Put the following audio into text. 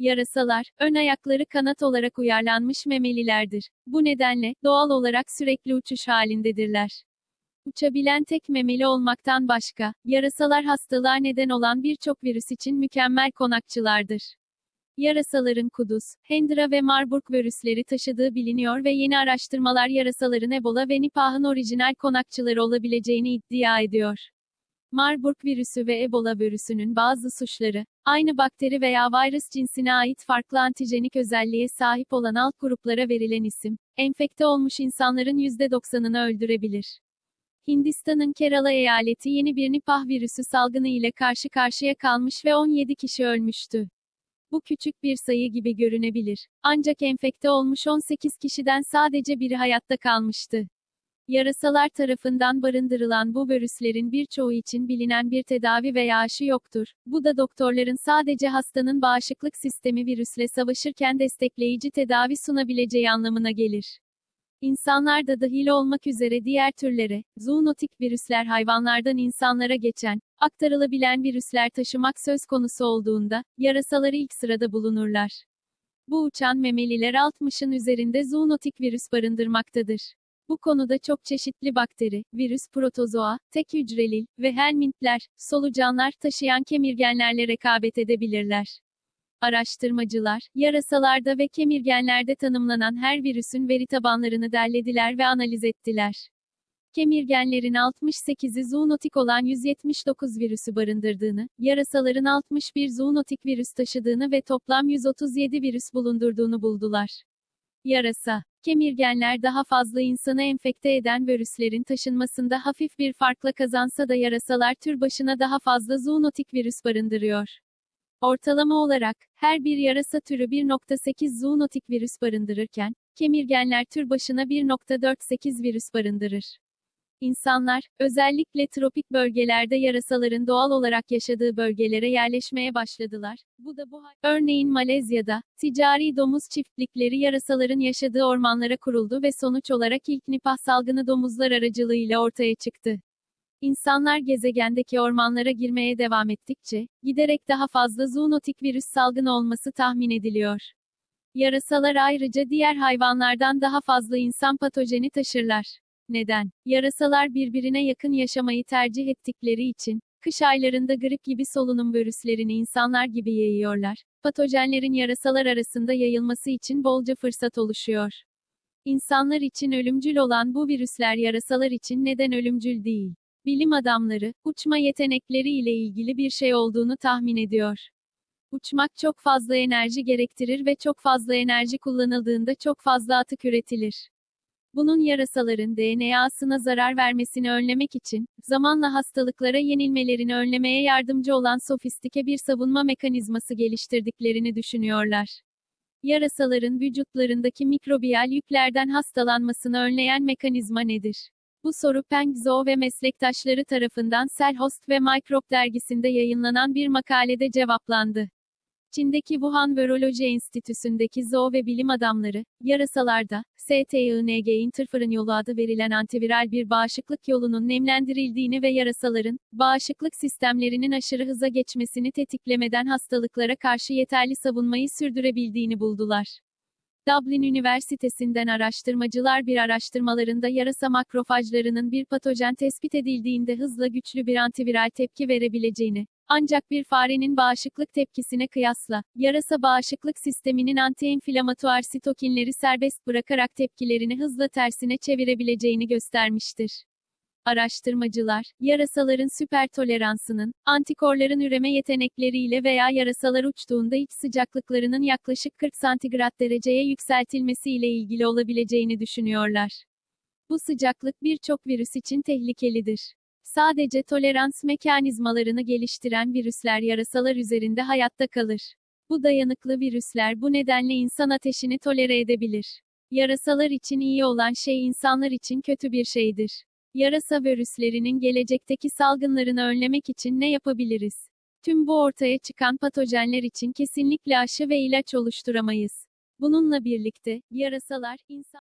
Yarasalar, ön ayakları kanat olarak uyarlanmış memelilerdir. Bu nedenle, doğal olarak sürekli uçuş halindedirler. Uçabilen tek memeli olmaktan başka, yarasalar hastalığa neden olan birçok virüs için mükemmel konakçılardır. Yarasaların kuduz, Hendra ve Marburg virüsleri taşıdığı biliniyor ve yeni araştırmalar yarasaların Ebola ve Nipah'ın orijinal konakçıları olabileceğini iddia ediyor. Marburg virüsü ve Ebola virüsünün bazı suçları, aynı bakteri veya virüs cinsine ait farklı antijenik özelliğe sahip olan alt gruplara verilen isim, enfekte olmuş insanların %90'ını öldürebilir. Hindistan'ın Kerala eyaleti yeni bir Nipah virüsü salgını ile karşı karşıya kalmış ve 17 kişi ölmüştü. Bu küçük bir sayı gibi görünebilir. Ancak enfekte olmuş 18 kişiden sadece biri hayatta kalmıştı. Yarasalar tarafından barındırılan bu virüslerin birçoğu için bilinen bir tedavi veya aşı yoktur. Bu da doktorların sadece hastanın bağışıklık sistemi virüsle savaşırken destekleyici tedavi sunabileceği anlamına gelir. İnsanlar da dahil olmak üzere diğer türlere, zoonotik virüsler hayvanlardan insanlara geçen, aktarılabilen virüsler taşımak söz konusu olduğunda, yarasaları ilk sırada bulunurlar. Bu uçan memeliler 60'ın üzerinde zoonotik virüs barındırmaktadır. Bu konuda çok çeşitli bakteri, virüs, protozoa, tek hücreli ve helmintler, solucanlar taşıyan kemirgenlerle rekabet edebilirler. Araştırmacılar, yarasalarda ve kemirgenlerde tanımlanan her virüsün veri tabanlarını derlediler ve analiz ettiler. Kemirgenlerin 68'i zoonotik olan 179 virüsü barındırdığını, yarasaların 61 zoonotik virüs taşıdığını ve toplam 137 virüs bulundurduğunu buldular. Yarasa, kemirgenler daha fazla insanı enfekte eden virüslerin taşınmasında hafif bir farkla kazansa da yarasalar tür başına daha fazla zoonotik virüs barındırıyor. Ortalama olarak, her bir yarasa türü 1.8 zoonotik virüs barındırırken, kemirgenler tür başına 1.48 virüs barındırır. İnsanlar, özellikle tropik bölgelerde yarasaların doğal olarak yaşadığı bölgelere yerleşmeye başladılar. Bu da bu. Örneğin Malezya'da, ticari domuz çiftlikleri yarasaların yaşadığı ormanlara kuruldu ve sonuç olarak ilk nipah salgını domuzlar aracılığıyla ortaya çıktı. İnsanlar gezegendeki ormanlara girmeye devam ettikçe, giderek daha fazla zoonotik virüs salgını olması tahmin ediliyor. Yarasalar ayrıca diğer hayvanlardan daha fazla insan patojeni taşırlar. Neden? Yarasalar birbirine yakın yaşamayı tercih ettikleri için, kış aylarında grip gibi solunum virüslerini insanlar gibi yayıyorlar. Patojenlerin yarasalar arasında yayılması için bolca fırsat oluşuyor. İnsanlar için ölümcül olan bu virüsler yarasalar için neden ölümcül değil? Bilim adamları, uçma yetenekleri ile ilgili bir şey olduğunu tahmin ediyor. Uçmak çok fazla enerji gerektirir ve çok fazla enerji kullanıldığında çok fazla atık üretilir. Bunun yarasaların DNA'sına zarar vermesini önlemek için, zamanla hastalıklara yenilmelerini önlemeye yardımcı olan sofistike bir savunma mekanizması geliştirdiklerini düşünüyorlar. Yarasaların vücutlarındaki mikrobiyal yüklerden hastalanmasını önleyen mekanizma nedir? Bu soru Peng Zhou ve meslektaşları tarafından Cell Host ve Microbe dergisinde yayınlanan bir makalede cevaplandı. Çin'deki Wuhan Viroloji Enstitüsü'ndeki zoo ve bilim adamları, yarasalarda, STING interferon yolu adı verilen antiviral bir bağışıklık yolunun nemlendirildiğini ve yarasaların, bağışıklık sistemlerinin aşırı hıza geçmesini tetiklemeden hastalıklara karşı yeterli savunmayı sürdürebildiğini buldular. Dublin Üniversitesi'nden araştırmacılar bir araştırmalarında yarasa makrofajlarının bir patojen tespit edildiğinde hızla güçlü bir antiviral tepki verebileceğini, ancak bir farenin bağışıklık tepkisine kıyasla, yarasa bağışıklık sisteminin antiinflamatuar sitokinleri serbest bırakarak tepkilerini hızla tersine çevirebileceğini göstermiştir. Araştırmacılar, yarasaların süper toleransının, antikorların üreme yetenekleriyle veya yarasalar uçtuğunda iç sıcaklıklarının yaklaşık 40 santigrat dereceye yükseltilmesiyle ilgili olabileceğini düşünüyorlar. Bu sıcaklık birçok virüs için tehlikelidir. Sadece tolerans mekanizmalarını geliştiren virüsler yarasalar üzerinde hayatta kalır. Bu dayanıklı virüsler bu nedenle insan ateşini tolere edebilir. Yarasalar için iyi olan şey insanlar için kötü bir şeydir. Yarasa virüslerinin gelecekteki salgınlarını önlemek için ne yapabiliriz? Tüm bu ortaya çıkan patojenler için kesinlikle aşı ve ilaç oluşturamayız. Bununla birlikte, yarasalar, insan